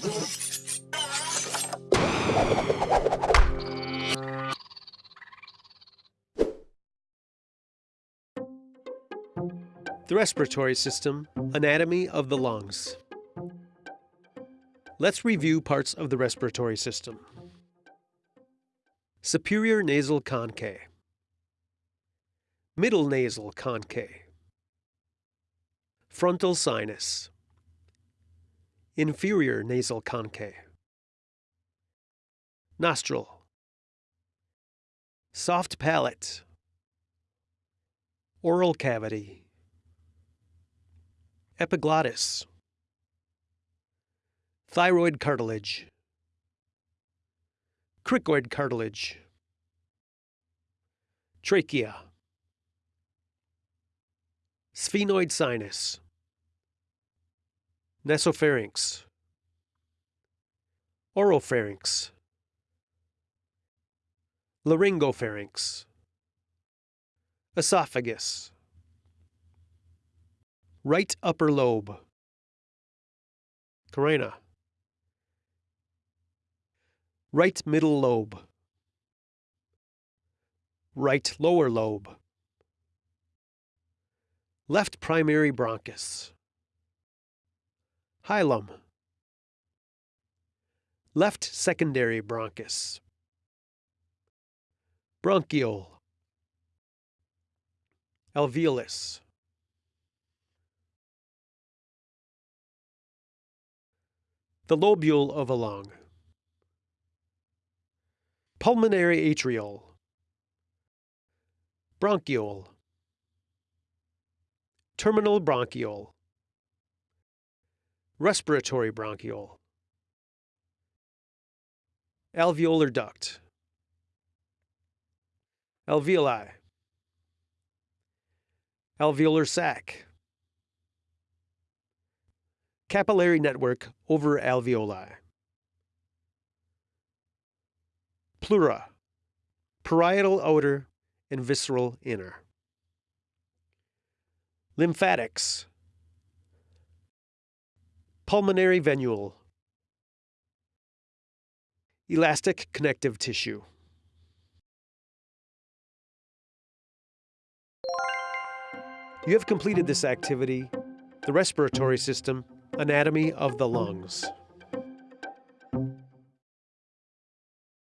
The respiratory system, anatomy of the lungs. Let's review parts of the respiratory system. Superior nasal conchae. Middle nasal conchae. Frontal sinus. Inferior nasal conchae. Nostril. Soft palate. Oral cavity. Epiglottis. Thyroid cartilage. Cricoid cartilage. Trachea. Sphenoid sinus. Nasopharynx. Oropharynx. Laryngopharynx. Esophagus. Right upper lobe. Carina. Right middle lobe. Right lower lobe. Left primary bronchus. Hilum. Left secondary bronchus. Bronchiole. Alveolus. The lobule of a lung. Pulmonary arteriole. Bronchiole. Terminal bronchiole. Respiratory bronchiole. Alveolar duct. Alveoli. Alveolar sac. Capillary network over alveoli. Pleura. Parietal outer and visceral inner. Lymphatics. Pulmonary venule. Elastic connective tissue. You have completed this activity, the respiratory system, anatomy of the lungs.